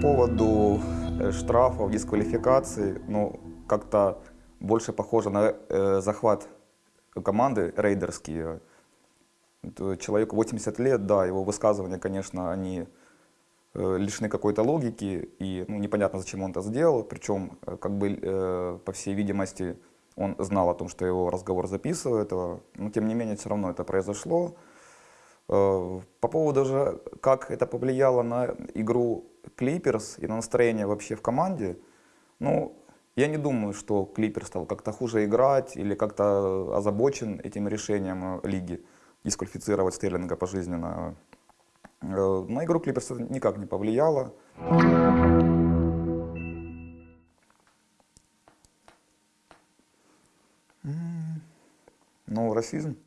поводу э, штрафов, дисквалификации, ну, как-то больше похоже на э, захват команды рейдерский. Это Человеку 80 лет, да, его высказывания, конечно, они э, лишены какой-то логики, и ну, непонятно, зачем он это сделал, причем, э, как бы, э, по всей видимости, он знал о том, что его разговор записывают, но тем не менее, все равно это произошло. Э, По поводу же, как это повлияло на игру Клиперс и на настроение вообще в команде, ну, я не думаю, что Клипер стал как-то хуже играть или как-то озабочен этим решением э, лиги дисквалифицировать Стерлинга пожизненно. Э, На игру Клиперс это никак не повлияло. Ну, расизм.